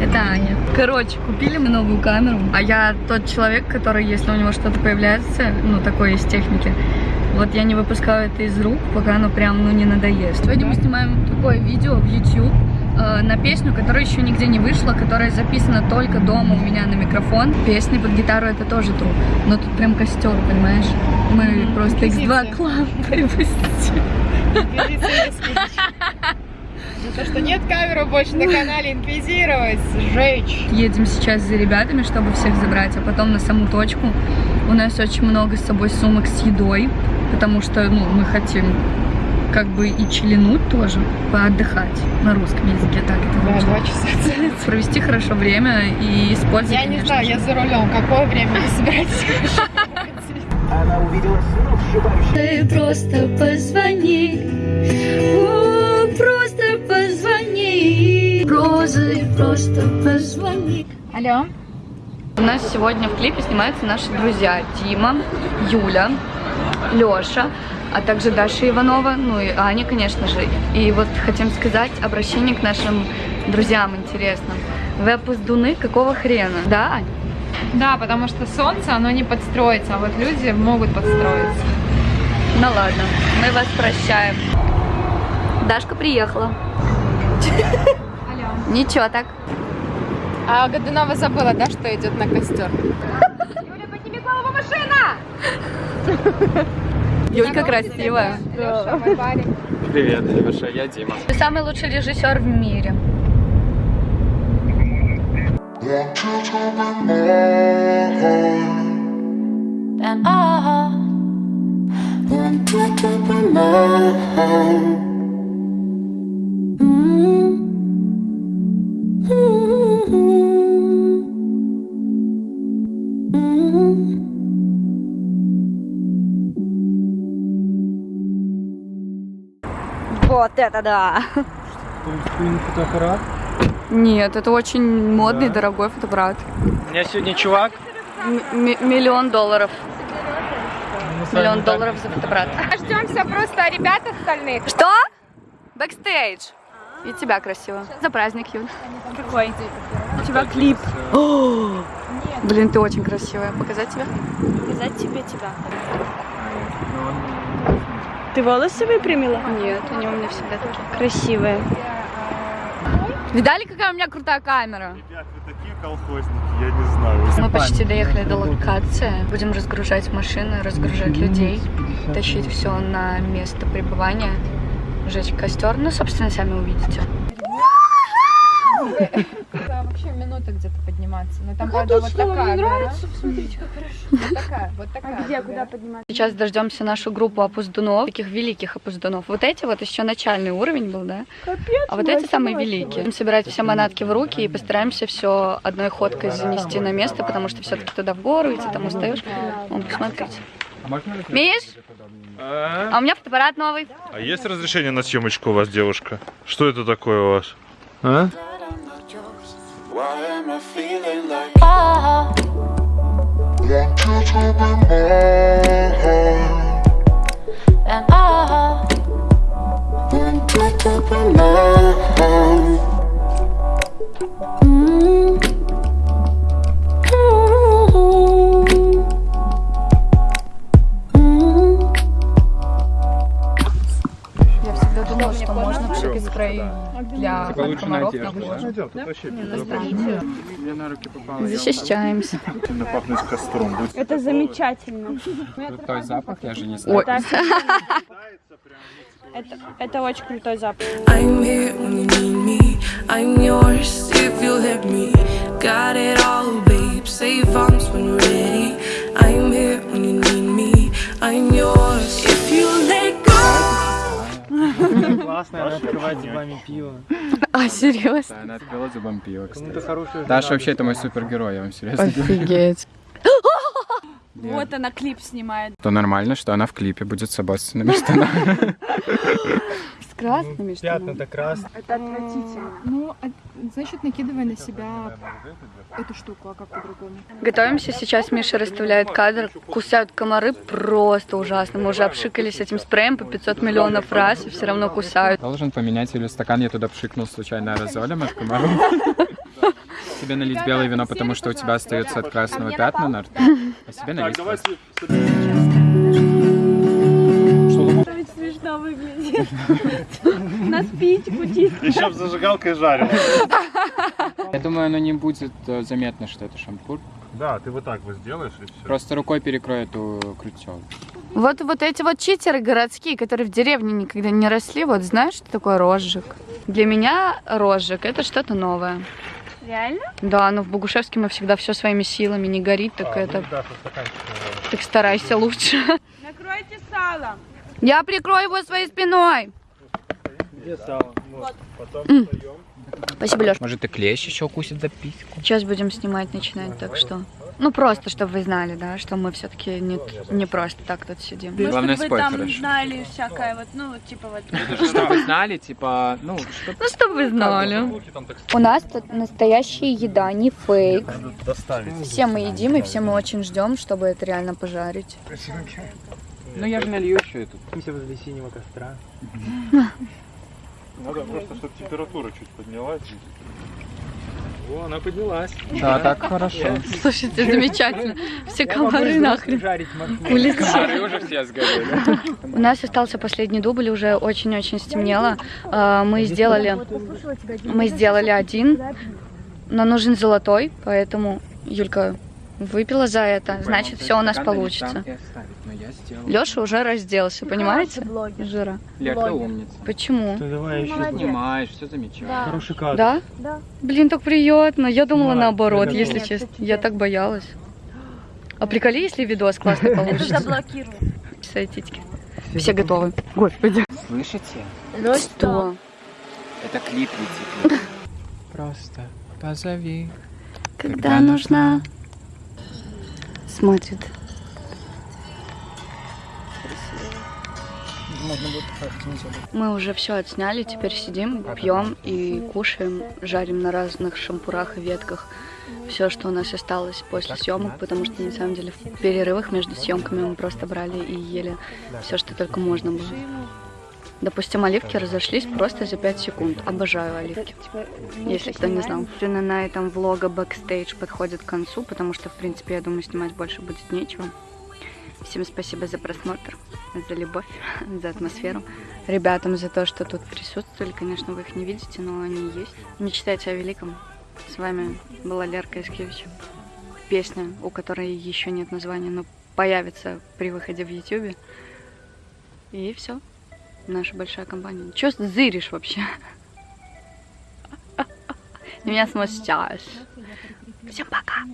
Это Аня. Короче, купили мы новую камеру, а я тот человек, который, если у него что-то появляется, ну, такое из техники, вот я не выпускаю это из рук, пока оно прям, ну, не надоест. Сегодня мы снимаем такое видео в YouTube э, на песню, которая еще нигде не вышла, которая записана только дома у меня на микрофон. Песни под гитару это тоже тру, но тут прям костер, понимаешь? Мы просто X2 Club выпустили. За то, что нет камеры больше на канале, инквизировать, сжечь. Едем сейчас за ребятами, чтобы всех забрать, а потом на саму точку. У нас очень много с собой сумок с едой, потому что ну, мы хотим как бы и чилинуть тоже, поотдыхать на русском языке, так это Да, два часа. Провести хорошо время и использовать, Я не конечно знаю, же. я за рулем. Какое время вы собираетесь? Она увидела сына, Ты просто позвони, просто позвони, Розы, просто позвони. Алло. У нас сегодня в клипе снимаются наши друзья Дима, Юля, Лёша, а также Даша Иванова, ну и Аня, конечно же. И вот хотим сказать обращение к нашим друзьям интересным. Вы опоздуны какого хрена? Да, Ань? Да, потому что солнце, оно не подстроится, а вот люди могут подстроиться. Ну ладно, мы вас прощаем. Дашка приехала. Ничего так. А Годунова забыла, да, что идет на костер? Юля, подними голову, машина! Юлька красивая. Привет, Леша, я Дима. Ты самый лучший режиссер в мире. And I want to keep in mind. Вот это да! фотоаппарат? Нет, это очень модный, дорогой фотоаппарат. У меня сегодня чувак. М- миллион долларов. Миллион долларов за фотоаппарат. Ждемся просто ребят остальных. Что? Бэкстейдж. И тебя красиво. За праздник, Юль. Какой? У тебя клип. Блин, ты очень красивая. Показать тебе? Показать тебе тебя. Ты волосы выпрямила? Нет, они у меня всегда такие. Красивые. Видали, какая у меня крутая камера? Ребят, вы такие колхозники, я не знаю. Мы почти доехали до локации. Будем разгружать машины, разгружать людей, тащить все на место пребывания, жечь костер. Ну, собственно, сами увидите. Минута где-то подниматься. Но там, правда, вот такая гора. Смотрите, как хорошо. Вот такая, вот такая. Где, гора. куда подниматься? Сейчас дождемся нашу группу опоздунов, таких великих опоздунов. Вот эти вот еще начальный уровень был, да? Капец. А вот эти самые великие. Будем собирать все манатки в руки и постараемся все одной ходкой занести на место, потому что все-таки туда в гору идти, там устаешь. Вон, посмотрите. Миш, а у меня фотоаппарат новый. А есть разрешение на съемочку у вас, девушка? Что это такое у вас? А? I'm feeling like oh. Want you to be mine And oh Want you to be mine для от комаров на руки. Защищаемся. Сильно пахнет костром. Это замечательно. Крутой запах, я же не знаю. Это, это очень крутой запах. I'm here when you need me. I'm yours if you'll let me. Got it all, babe. Save go. Классно, она открывает зубами пиво. а, серьезно? Да, она открыла зубом пиво, кстати. Даша вообще это мой супергерой, я вам серьезно говорю. Офигеть. Вот она клип снимает. То нормально, что она в клипе будет с обоссанными штанами. Красными штанами. Пятна-то красные. Это отвратительно. Ну, значит, накидывай на себя эту штуку, а как по-другому? Готовимся, сейчас Миша расставляет кадр. Кусают комары просто ужасно. Мы уже обшикались этим спреем по 500 миллионов раз и все равно кусают. Должен поменять или стакан, я туда пшикнул случайно аэрозолем от комаров. себе налить белое вино, потому что у тебя остается от красного пятна на рту, а себе налить смешно выглядит. На спичку чисто. Еще зажигалкой жарил. Я думаю, оно не будет э, заметно, что это шампур. Да, ты вот так вот сделаешь и все. Просто рукой перекрой эту крючок. Вот, вот эти вот читеры городские, которые в деревне никогда не росли, вот знаешь, что такое розжиг? Для меня розжиг это что-то новое. Реально? Да, но в Богушевске мы всегда все своими силами, не горит, так это... Так старайся лучше. Накройте салом. Я прикрою его своей спиной. М. Спасибо, Леш. Может, и клещ еще укусит за письку? Сейчас будем снимать, начинать, так что... Ну, просто, чтобы вы знали, да, что мы все-таки не, не просто так тут сидим. Ну, Главное, чтобы вы там хорошо. знали всякое, вот, ну, вот, типа вот. Чтобы вы знали, типа, ну, что Ну, чтобы вы знали. У нас тут настоящая еда, не фейк. Доставить. Все мы едим, и все мы очень ждем, чтобы это реально пожарить. Ну, я же налью еще эту. Садимся возле синего костра. Надо просто, чтобы температура чуть поднялась. О, она поднялась. Да, так хорошо. Слушайте, замечательно. Все комары нахрен улетели. Комары уже все сгорели. У нас остался последний дубль, уже очень-очень стемнело. А, Мы сделали, мы сделали один, но нужен золотой, поэтому Юлька выпила за это, значит, все у нас получится. Леша уже разделся, понимаете? Жира. Лер, ты умница. Почему? Давай еще. Понимаешь, все замечательно. Хороший кадр. Да? Да. Блин, так приятно. Я думала Давай, наоборот, если честно. Я так боялась. А приколи, если видос классный получится. Заблокирую. Свои титьки. Все готовы. Господи. Слышите? Что? Это клип летит. Просто позови. Когда нужна. Смотрит. Мы уже все отсняли, теперь сидим, пьем и кушаем, жарим на разных шампурах и ветках все, что у нас осталось после съемок, потому что на самом деле в перерывах между съемками мы просто брали и ели все, что только можно было. Допустим, оливки разошлись просто за 5 секунд. Обожаю оливки. Если кто не знал. Собственно, на этом влога бэкстейдж подходит к концу, потому что, в принципе, я думаю, снимать больше будет нечего. Всем спасибо за просмотр, за любовь, за атмосферу. Ребятам за то, что тут присутствовали. Конечно, вы их не видите, но они есть. Мечтайте о великом. С вами была Лерка Искевич. Песня, у которой еще нет названия, но появится при выходе в Ютубе. И все. Наша большая компания. Че зыришь вообще? Меня смущаешь. Всем пока.